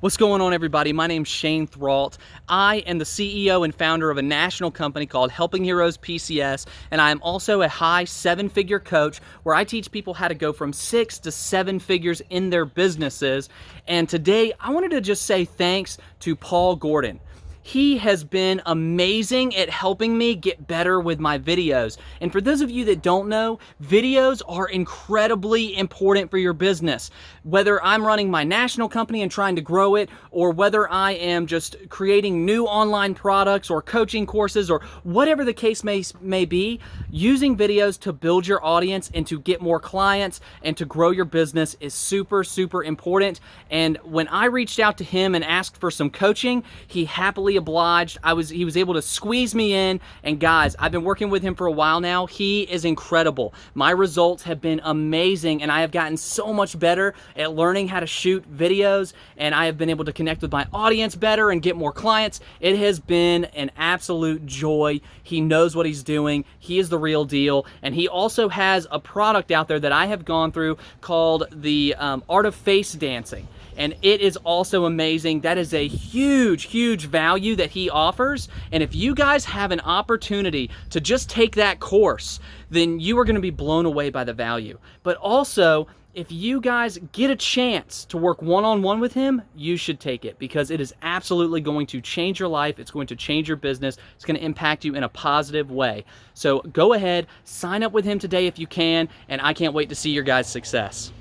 What's going on everybody? My name's Shane Thralt. I am the CEO and founder of a national company called Helping Heroes PCS and I am also a high seven figure coach where I teach people how to go from six to seven figures in their businesses. And today I wanted to just say thanks to Paul Gordon. He has been amazing at helping me get better with my videos. And for those of you that don't know, videos are incredibly important for your business. Whether I'm running my national company and trying to grow it, or whether I am just creating new online products or coaching courses or whatever the case may, may be, using videos to build your audience and to get more clients and to grow your business is super, super important. And when I reached out to him and asked for some coaching, he happily obliged. I was he was able to squeeze me in and guys, I've been working with him for a while now. He is incredible. My results have been amazing and I have gotten so much better at learning how to shoot videos and I have been able to connect with my audience better and get more clients. It has been an absolute joy. He knows what he's doing. He is the real deal and he also has a product out there that I have gone through called the um, Art of Face Dancing and it is also amazing. That is a huge, huge value that he offers. And if you guys have an opportunity to just take that course, then you are gonna be blown away by the value. But also, if you guys get a chance to work one-on-one -on -one with him, you should take it because it is absolutely going to change your life. It's going to change your business. It's going to impact you in a positive way. So go ahead, sign up with him today if you can, and I can't wait to see your guys' success.